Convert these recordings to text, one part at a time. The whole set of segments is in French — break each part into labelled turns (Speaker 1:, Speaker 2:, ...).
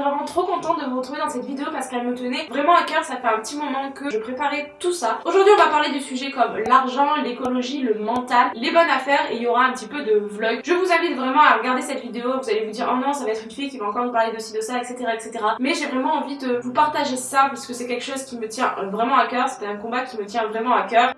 Speaker 1: vraiment trop contente de vous retrouver dans cette vidéo parce qu'elle me tenait vraiment à cœur, ça fait un petit moment que je préparais tout ça. Aujourd'hui on va parler de sujets comme l'argent, l'écologie, le mental, les bonnes affaires et il y aura un petit peu de vlog. Je vous invite vraiment à regarder cette vidéo, vous allez vous dire oh non ça va être une fille qui va encore nous parler de ci, de ça, etc. etc. Mais j'ai vraiment envie de vous partager ça puisque c'est quelque chose qui me tient vraiment à cœur, c'était un combat qui me tient vraiment à cœur.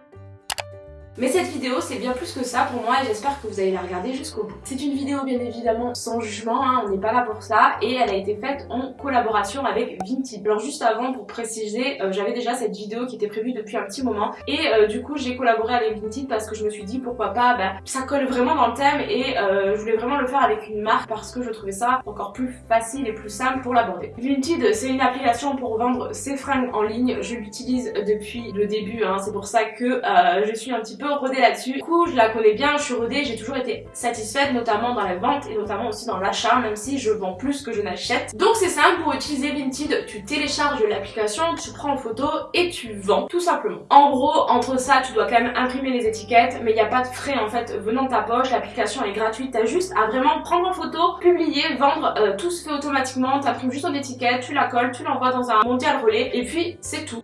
Speaker 1: Mais cette vidéo c'est bien plus que ça pour moi et j'espère que vous allez la regarder jusqu'au bout. C'est une vidéo bien évidemment sans jugement, hein, on n'est pas là pour ça et elle a été faite en collaboration avec Vinted. Alors juste avant pour préciser, euh, j'avais déjà cette vidéo qui était prévue depuis un petit moment et euh, du coup j'ai collaboré avec Vinted parce que je me suis dit pourquoi pas, bah, ça colle vraiment dans le thème et euh, je voulais vraiment le faire avec une marque parce que je trouvais ça encore plus facile et plus simple pour l'aborder. Vinted c'est une application pour vendre ses fringues en ligne, je l'utilise depuis le début, hein. c'est pour ça que je suis un petit peu rodée là-dessus. Du coup, je la connais bien, je suis rodée, j'ai toujours été satisfaite, notamment dans la vente et notamment aussi dans l'achat, même si je vends plus que je n'achète. Donc c'est simple, pour utiliser Vinted, tu télécharges l'application, tu prends en photo et tu vends, tout simplement. En gros, entre ça, tu dois quand même imprimer les étiquettes, mais il n'y a pas de frais en fait venant de ta poche, l'application est gratuite, t'as juste à vraiment prendre en photo, publier, vendre, euh, tout se fait automatiquement, t'imprimes juste ton étiquette, tu la colles, tu l'envoies dans un mondial relais et puis c'est tout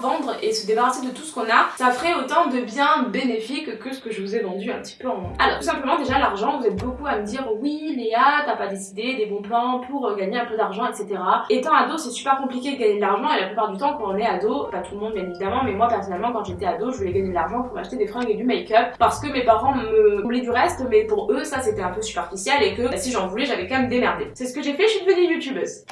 Speaker 1: vendre et se débarrasser de tout ce qu'on a, ça ferait autant de bien bénéfique que ce que je vous ai vendu un petit peu en Alors tout simplement déjà l'argent, vous êtes beaucoup à me dire oui Léa, t'as pas décidé des bons plans pour euh, gagner un peu d'argent etc. Étant ado c'est super compliqué de gagner de l'argent et la plupart du temps quand on est ado, pas tout le monde bien évidemment, mais moi personnellement quand j'étais ado je voulais gagner de l'argent pour m'acheter des fringues et du make-up parce que mes parents me voulaient du reste mais pour eux ça c'était un peu superficiel et que bah, si j'en voulais j'avais quand même démerdé. C'est ce que j'ai fait, je suis devenue youtubeuse.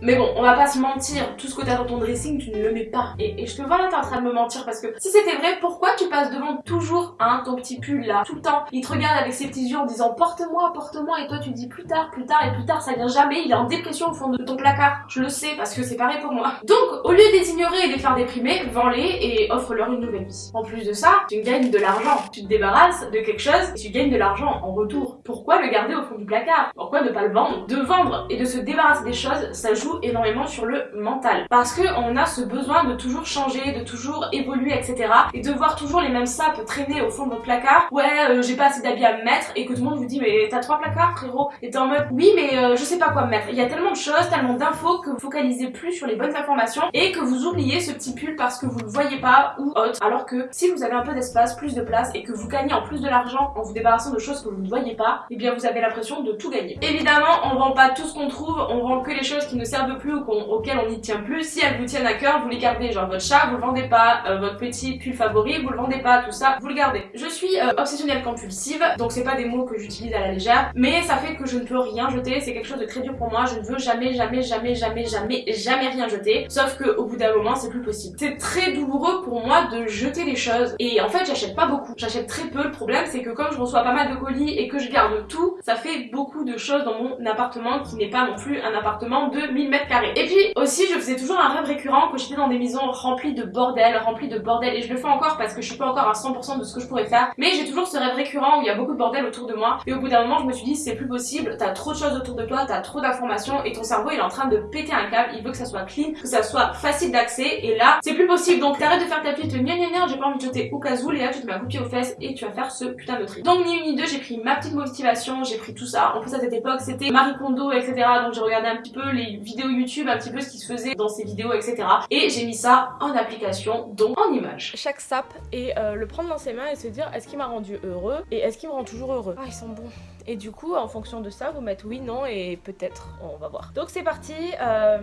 Speaker 1: Mais bon, on va pas se mentir, tout ce que t'as dans ton dressing, tu ne le mets pas. Et, je te vois là, t'es en train de me mentir parce que si c'était vrai, pourquoi tu passes devant toujours hein, ton petit pull là, tout le temps? Il te regarde avec ses petits yeux en disant porte-moi, porte-moi, et toi tu dis plus tard, plus tard, et plus tard, ça vient jamais, il est en dépression au fond de ton placard. Je le sais parce que c'est pareil pour moi. Donc, au lieu de les ignorer et de les faire déprimer, vends-les et offre-leur une nouvelle vie. En plus de ça, tu gagnes de l'argent. Tu te débarrasses de quelque chose et tu gagnes de l'argent en retour. Pourquoi le garder au fond du placard? Pourquoi ne pas le vendre? De vendre et de se débarrasser des choses, ça joue énormément sur le mental. Parce que on a ce besoin de toujours changer, de toujours évoluer, etc. Et de voir toujours les mêmes sapes traîner au fond de votre placard. Ouais, euh, j'ai pas assez d'habits à me mettre et que tout le monde vous dit mais t'as trois placards frérot. Et t'es en mode oui mais euh, je sais pas quoi me mettre. Il y a tellement de choses, tellement d'infos que vous focalisez plus sur les bonnes informations et que vous oubliez ce petit pull parce que vous le voyez pas ou autre. Alors que si vous avez un peu d'espace, plus de place et que vous gagnez en plus de l'argent en vous débarrassant de choses que vous ne voyez pas, et eh bien vous avez l'impression de tout gagner. Évidemment, on vend pas tout ce qu'on trouve, on vend que les choses qui ne servent plus ou auxquelles on n'y tient plus. Si elles vous tiennent à cœur, vous les gardez. Genre votre chat, vous le vendez pas. Euh, votre petit pull favori, vous le vendez pas. Tout ça, vous le gardez. Je suis euh, obsessionnelle compulsive, donc c'est pas des mots que j'utilise à la légère, mais ça fait que je ne peux rien jeter. C'est quelque chose de très dur pour moi. Je ne veux jamais, jamais, jamais, jamais, jamais, jamais rien jeter. Sauf que au bout d'un moment, c'est plus possible. C'est très douloureux pour moi de jeter les choses. Et en fait, j'achète pas beaucoup. J'achète très peu. Le problème, c'est que comme je reçois pas mal de colis et que je garde tout, ça fait beaucoup de choses dans mon appartement qui n'est pas non plus un appartement de 1000 mètres carrés. Et puis aussi, je faisais toujours un rêve récurrent quand j'étais dans des maisons remplies de bordel, remplies de bordel, et je le fais encore parce que je suis pas encore à 100% de ce que je pourrais faire, mais j'ai toujours ce rêve récurrent où il y a beaucoup de bordel autour de moi, et au bout d'un moment, je me suis dit, c'est plus possible, t'as trop de choses autour de toi, t'as trop d'informations, et ton cerveau, il est en train de péter un câble, il veut que ça soit clean, que ça soit facile d'accès, et là, c'est plus possible, donc t'arrêtes de faire ta petite gna gna j'ai pas envie de jeter au cas où, Léa, tu te mets un coup de pied aux fesses, et tu vas faire ce putain de tri. Donc ni une ni deux, j'ai pris ma petite motivation, j'ai pris tout ça, en plus à cette époque, c'était Marie Kondo, etc., donc j'ai regardé un petit peu les vidéos YouTube, un petit peu ce qui se faisait dans ces vidéos, etc. Et j'ai mis ça en application, donc en image.
Speaker 2: Chaque sap et euh, le prendre dans ses mains et se dire est-ce qu'il m'a rendu heureux et est-ce qu'il me rend toujours heureux? Ah ils sont bons et du coup en fonction de ça vous mettez oui, non et peut-être on va voir. Donc c'est parti euh,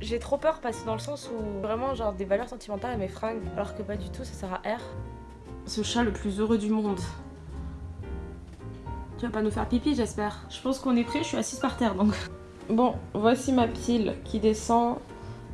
Speaker 2: j'ai trop peur parce que dans le sens où vraiment genre des valeurs sentimentales à mes fringues alors que pas du tout ça sert à R.
Speaker 1: Ce chat le plus heureux du monde. Tu vas pas nous faire pipi j'espère. Je pense qu'on est prêt, je suis assise par terre donc. Bon, voici ma pile qui descend.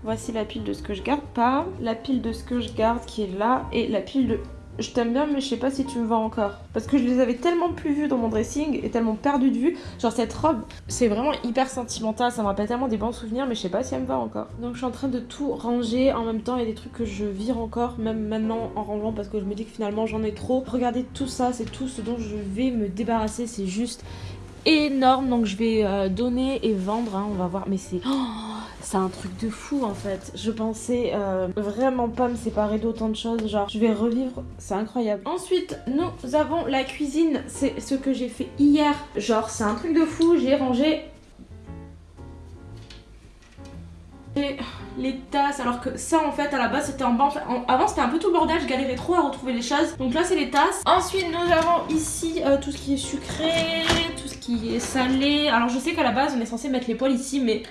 Speaker 1: Voici la pile de ce que je garde pas. La pile de ce que je garde qui est là. Et la pile de je t'aime bien mais je sais pas si tu me vois encore. Parce que je les avais tellement plus vues dans mon dressing et tellement perdu de vue. Genre cette robe, c'est vraiment hyper sentimental, ça me rappelle tellement des bons souvenirs mais je sais pas si elle me va encore. Donc je suis en train de tout ranger en même temps, il y a des trucs que je vire encore, même maintenant en rangeant parce que je me dis que finalement j'en ai trop. Regardez tout ça, c'est tout ce dont je vais me débarrasser, c'est juste énorme donc je vais euh, donner et vendre hein, on va voir mais c'est oh, c'est un truc de fou en fait. Je pensais euh, vraiment pas me séparer d'autant de choses genre je vais revivre c'est incroyable. Ensuite nous avons la cuisine c'est ce que j'ai fait hier. Genre c'est un truc de fou j'ai rangé Les tasses, alors que ça en fait à la base c'était en bas. Avant c'était un peu tout bordel, je galérais trop à retrouver les choses. Donc là c'est les tasses. Ensuite nous avons ici euh, tout ce qui est sucré, tout ce qui est salé. Alors je sais qu'à la base on est censé mettre les poils ici, mais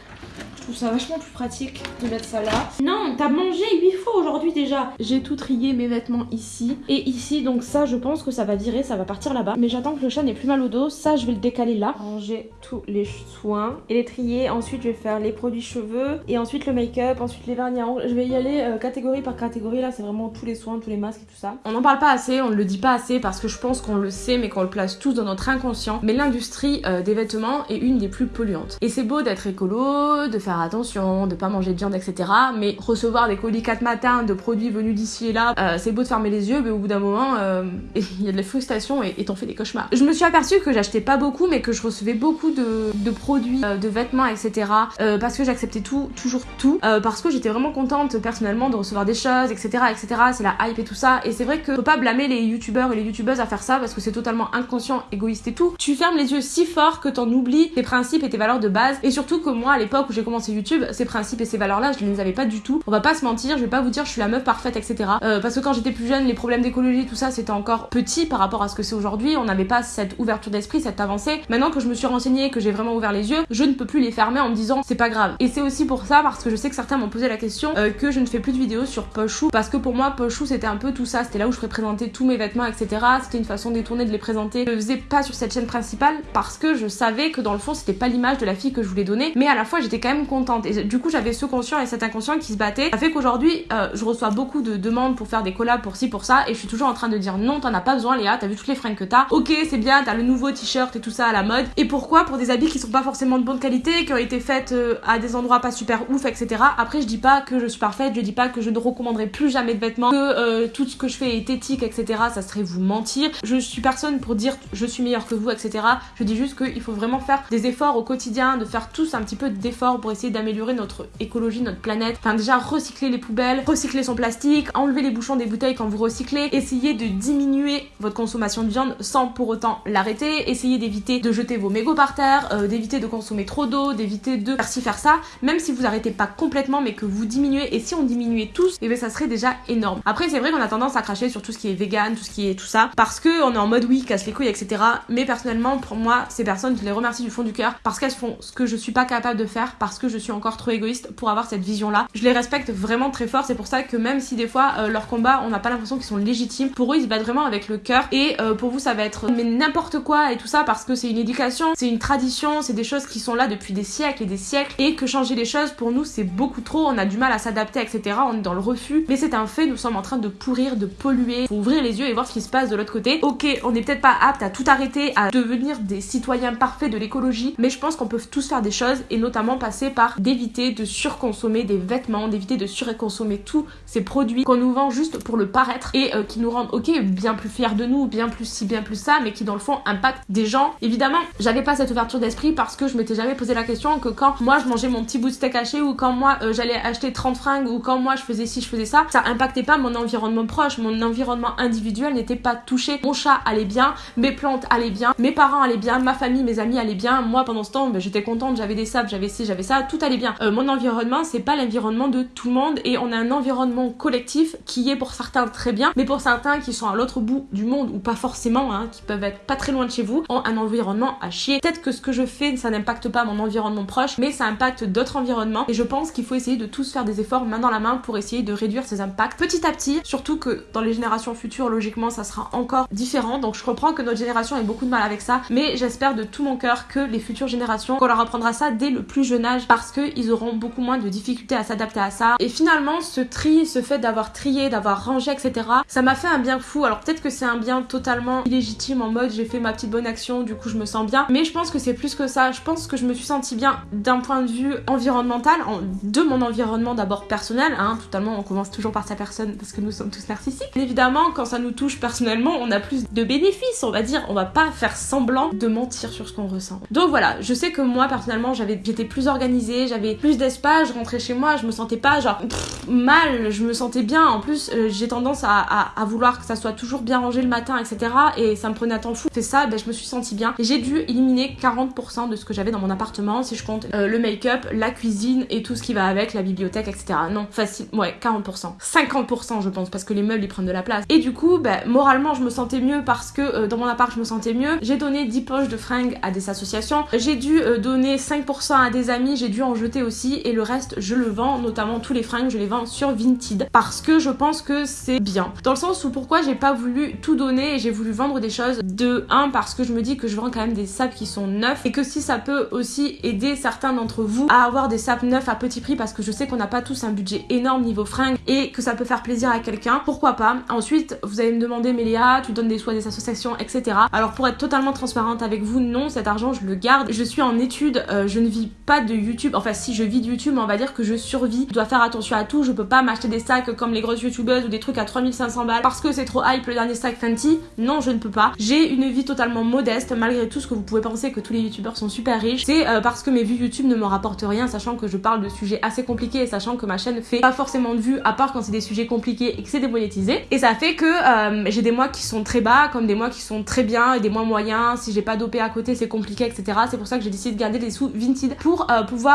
Speaker 1: trouve ça vachement plus pratique de mettre ça là. Non, t'as mangé 8 fois aujourd'hui déjà. J'ai tout trié mes vêtements ici et ici. Donc ça, je pense que ça va virer, ça va partir là-bas. Mais j'attends que le chat n'ait plus mal au dos. Ça, je vais le décaler là. Ranger tous les soins et les trier. Ensuite, je vais faire les produits cheveux et ensuite le make-up, ensuite les vernis à ongles. Je vais y aller euh, catégorie par catégorie. Là, c'est vraiment tous les soins, tous les masques et tout ça. On n'en parle pas assez, on ne le dit pas assez parce que je pense qu'on le sait, mais qu'on le place tous dans notre inconscient. Mais l'industrie euh, des vêtements est une des plus polluantes. Et c'est beau d'être écolo, de faire attention, de pas manger de viande, etc. Mais recevoir des colis 4 matins de produits venus d'ici et là, euh, c'est beau de fermer les yeux, mais au bout d'un moment, euh, il y a de la frustration et t'en fais des cauchemars. Je me suis aperçue que j'achetais pas beaucoup, mais que je recevais beaucoup de, produits, euh, de vêtements, etc. parce que j'acceptais tout, toujours tout, parce que j'étais vraiment contente personnellement de recevoir des choses, etc. etc. C'est la hype et tout ça. Et c'est vrai que faut pas blâmer les youtubeurs et les youtubeuses à faire ça parce que c'est totalement inconscient, égoïste et tout. Tu fermes les yeux si fort que t'en oublies tes principes et tes valeurs de base. Et surtout que moi, à l'époque où j'ai commencé YouTube, ces principes et ces valeurs-là, je ne les avais pas du tout. On va pas se mentir, je vais pas vous dire je suis la meuf parfaite, etc. Euh, parce que quand j'étais plus jeune, les problèmes d'écologie, tout ça, c'était encore petit par rapport à ce que c'est aujourd'hui. On n'avait pas cette ouverture d'esprit, cette avancée. Maintenant que je me suis renseignée, que j'ai vraiment ouvert les yeux, je ne peux plus les fermer en me disant c'est pas grave. Et c'est aussi pour ça, parce que je sais que certains m'ont posé la question, euh, que je ne fais plus de vidéos sur Pochou. Parce que pour moi, Pochou, c'était un peu tout ça. C'était là où je présenter tous mes vêtements, etc. C'était une façon détournée de les présenter. Je le faisais pas sur cette chaîne principale parce que je savais que dans le fond, c'était pas l'image de la fille que je voulais donner. Mais à la fois, j'étais quand même Et du coup, j'avais ce conscient et cet inconscient qui se battait. Ça fait qu'aujourd'hui, euh, je reçois beaucoup de demandes pour faire des collabs pour ci, pour ça, et je suis toujours en train de dire non, t'en as pas besoin, Léa, t'as vu toutes les fringues que t'as. Ok, c'est bien, t'as le nouveau t-shirt et tout ça à la mode. Et pourquoi? Pour des habits qui sont pas forcément de bonne qualité, qui ont été faites euh, à des endroits pas super ouf, etc. Après, je dis pas que je suis parfaite, je dis pas que je ne recommanderai plus jamais de vêtements, que euh, tout ce que je fais est éthique, etc. Ça serait vous mentir. Je suis personne pour dire je suis meilleure que vous, etc. Je dis juste qu'il faut vraiment faire des efforts au quotidien, de faire tous un petit peu d'efforts pour essayer d'améliorer notre écologie, notre planète. Enfin, déjà, recycler les poubelles, recycler son plastique, enlever les bouchons des bouteilles quand vous recyclez, essayer de diminuer votre consommation de viande sans pour autant l'arrêter, essayer d'éviter de jeter vos mégots par terre, euh, d'éviter de consommer trop d'eau, d'éviter de faire ci, faire ça, même si vous arrêtez pas complètement, mais que vous diminuez. Et si on diminuait tous, et eh bien ça serait déjà énorme. Après, c'est vrai qu'on a tendance à cracher sur tout ce qui est vegan, tout ce qui est tout ça, parce que on est en mode oui, casse les couilles, etc. Mais personnellement, pour moi, ces personnes, je les remercie du fond du cœur parce qu'elles font ce que je suis pas capable de faire, parce que je suis encore trop égoïste pour avoir cette vision là. Je les respecte vraiment très fort, c'est pour ça que même si des fois euh, leurs combats, on n'a pas l'impression qu'ils sont légitimes, pour eux ils se battent vraiment avec le cœur. Et euh, pour vous ça va être mais n'importe quoi et tout ça parce que c'est une éducation, c'est une tradition, c'est des choses qui sont là depuis des siècles et des siècles. Et que changer les choses pour nous c'est beaucoup trop, on a du mal à s'adapter etc. On est dans le refus, mais c'est un fait, nous sommes en train de pourrir, de polluer, faut ouvrir les yeux et voir ce qui se passe de l'autre côté. Ok, on n'est peut-être pas apte à tout arrêter, à devenir des citoyens parfaits de l'écologie, mais je pense qu'on peut tous faire des choses et notamment passer par d'éviter de surconsommer des vêtements, d'éviter de surconsommer tous ces produits qu'on nous vend juste pour le paraître et euh, qui nous rendent, ok, bien plus fiers de nous, bien plus ci, bien plus ça, mais qui dans le fond impactent des gens. Évidemment, j'avais pas cette ouverture d'esprit parce que je m'étais jamais posé la question que quand moi je mangeais mon petit bout de steak haché ou quand moi euh, j'allais acheter 30 fringues ou quand moi je faisais ci, je faisais ça, ça impactait pas mon environnement proche, mon environnement individuel n'était pas touché. Mon chat allait bien, mes plantes allaient bien, mes parents allaient bien, ma famille, mes amis allaient bien. Moi pendant ce temps, ben, j'étais contente, j'avais des sables, j'avais ci, j'avais ça, tout allait bien. Euh, mon environnement, c'est pas l'environnement de tout le monde et on a un environnement collectif qui est pour certains très bien, mais pour certains qui sont à l'autre bout du monde ou pas forcément, hein, qui peuvent être pas très loin de chez vous, ont un environnement à chier. Peut-être que ce que je fais, ça n'impacte pas mon environnement proche, mais ça impacte d'autres environnements et je pense qu'il faut essayer de tous faire des efforts main dans la main pour essayer de réduire ces impacts petit à petit, surtout que dans les générations futures, logiquement, ça sera encore différent. Donc je comprends que notre génération ait beaucoup de mal avec ça, mais j'espère de tout mon cœur que les futures générations, qu'on leur apprendra ça dès le plus jeune âge parce qu'ils auront beaucoup moins de difficultés à s'adapter à ça. Et finalement, ce tri, ce fait d'avoir trié, d'avoir rangé, etc., ça m'a fait un bien fou. Alors peut-être que c'est un bien totalement illégitime en mode j'ai fait ma petite bonne action, du coup je me sens bien. Mais je pense que c'est plus que ça. Je pense que je me suis sentie bien d'un point de vue environnemental, de mon environnement d'abord personnel. Hein, totalement, on commence toujours par sa personne parce que nous sommes tous narcissiques. Évidemment, quand ça nous touche personnellement, on a plus de bénéfices, on va dire. On va pas faire semblant de mentir sur ce qu'on ressent. Donc voilà, je sais que moi personnellement, j'étais plus organisée
Speaker 2: j'avais plus d'espace, je rentrais chez moi, je me sentais pas genre mal, je me sentais bien. En plus, euh, j'ai tendance à, vouloir que ça soit toujours bien rangé le matin, etc. Et ça me prenait un temps fou. C'est ça, ben, je me suis sentie bien. J'ai dû éliminer 40% de ce que j'avais dans mon appartement, si je compte euh, le make-up, la cuisine et tout ce qui va avec, la bibliothèque, etc. Non, facile, ouais, 40%. 50% je pense, parce que les meubles ils prennent de la place. Et du coup, ben, moralement, je me sentais mieux parce que euh, dans mon appart, je me sentais mieux. J'ai donné 10 poches de fringues à des associations. J'ai dû donner 5% à des amis, j'ai dû en jeter aussi. Et le reste, je le vends, notamment tous les fringues, je les vends sur Vinted parce que je pense que c'est bien. Dans le sens où pourquoi j'ai pas voulu tout donner et j'ai voulu vendre des choses de 1 parce que je me dis que je vends quand même des sapes qui sont neufs et que si ça peut aussi aider certains d'entre vous à avoir des sapes neufs à petit prix parce que je sais qu'on n'a pas tous un budget énorme niveau fringues et que ça peut faire plaisir à quelqu'un, pourquoi pas? Ensuite, vous allez me demander Mélia, tu donnes des soins des associations, etc. Alors pour être totalement transparente avec vous, non, cet argent je le garde. Je suis en études, euh, je ne vis pas de YouTube. Enfin si je vis de YouTube, on va dire que je survis. Je dois faire attention à tout, je peux pas m'acheter des sacs comme les grosses youtubeuses ou des trucs à 3500 balles parce que c'est trop hype le dernier sac Fenty. Non, je ne peux pas. J'ai une vie totalement modeste malgré tout ce que vous pouvez penser que tous les youtubeurs sont super riches. C'est euh, parce que mes vues YouTube ne me rapportent rien, sachant que je parle de sujets assez compliqués et sachant que ma chaîne fait pas forcément de vues à part quand c'est des sujets compliqués et que c'est démonétisé. Et ça fait que euh, j'ai des mois qui sont très bas comme des mois qui sont très bien et des mois moyens. Si j'ai pas dopé à côté, c'est compliqué, etc. C'est pour ça que j'ai décidé de garder des sous Vinted pour euh, pouvoir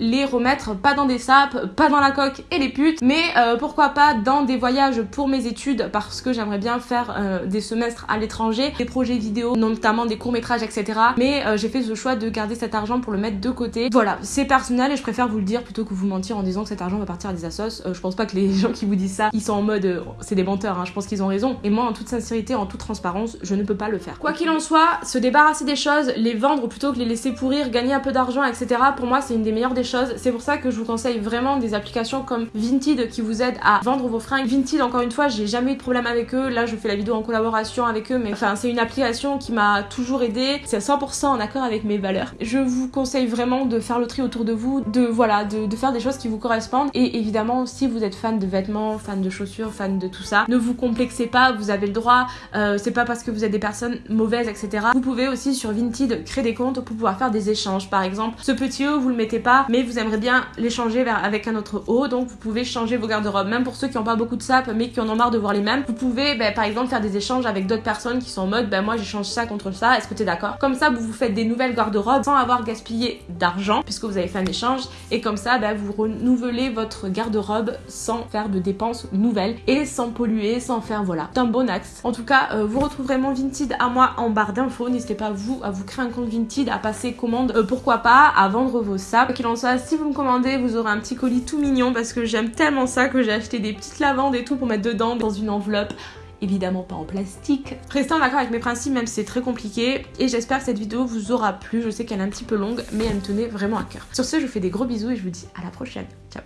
Speaker 2: les remettre pas dans des sapes, pas dans la coque et les putes, mais euh, pourquoi pas dans des voyages pour mes études parce que j'aimerais bien faire euh, des semestres à l'étranger, des projets vidéo, notamment des courts métrages, etc. Mais euh, j'ai fait ce choix de garder cet argent pour le mettre de côté. Voilà, c'est personnel et je préfère vous le dire plutôt que vous mentir en disant que cet argent va partir à des assos. je pense pas que les gens qui vous disent ça, ils sont en mode c'est des menteurs, hein. je pense qu'ils ont raison. Et moi, en toute sincérité, en toute transparence, je ne peux pas le faire. Quoi qu'il en soit, se débarrasser des choses, les vendre plutôt que les laisser pourrir, gagner un peu d'argent, etc. Pour moi, c'est une des meilleures des choses. C'est pour ça que je vous conseille vraiment des applications comme Vinted qui vous aident à vendre vos fringues. Vinted, encore une fois, j'ai jamais eu de problème avec eux. Là, je fais la vidéo en collaboration avec eux, mais enfin, c'est une application qui m'a toujours aidé. C'est 100% en accord avec mes valeurs. Je vous conseille vraiment de faire le tri autour de vous, de voilà, de, faire des choses qui vous correspondent. Et évidemment, si vous êtes fan de vêtements, fan de chaussures, fan de tout ça, ne vous complexez pas, vous avez le droit. Euh, c'est pas parce que vous êtes des personnes mauvaises, etc. Vous pouvez aussi sur Vinted créer des comptes pour pouvoir faire des échanges. Par exemple, ce petit haut, vous le mettez pas, mais vous aimeriez bien l'échanger avec un autre haut, donc vous pouvez changer vos garde-robes. Même pour ceux qui n'ont pas beaucoup de sapes mais qui en ont marre de voir les mêmes, vous pouvez ben, par exemple faire des échanges avec d'autres personnes qui sont en mode ben moi j'échange ça contre ça, est-ce que t'es d'accord? Comme ça vous vous faites des nouvelles garde-robes sans avoir gaspillé d'argent puisque vous avez fait un échange et comme ça ben, vous renouvelez votre garde-robe sans faire de dépenses nouvelles et sans polluer, sans faire voilà. C'est un bon axe. En tout cas, euh, vous retrouverez mon Vinted à moi en barre d'infos. N'hésitez pas vous à vous créer un compte Vinted, à passer commande, euh, pourquoi pas, à vendre vos sapes. Qu'il en soit, si vous me commandez, vous aurez un petit colis tout mignon parce que j'aime tellement ça que j'ai acheté des petites lavandes et tout pour mettre dedans dans une enveloppe évidemment pas en plastique. Restez en accord avec mes principes même si c'est très compliqué et j'espère que cette vidéo vous aura plu. Je sais qu'elle est un petit peu longue mais elle me tenait vraiment à cœur. Sur ce, je vous fais des gros bisous et je vous dis à la prochaine. Ciao